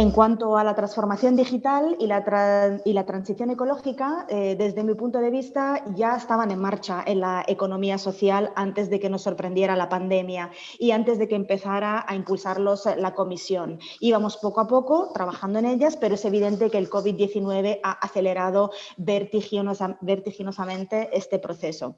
En cuanto a la transformación digital y la, y la transición ecológica, eh, desde mi punto de vista ya estaban en marcha en la economía social antes de que nos sorprendiera la pandemia y antes de que empezara a impulsarlos eh, la Comisión. Íbamos poco a poco trabajando en ellas, pero es evidente que el COVID-19 ha acelerado vertiginosamente este proceso.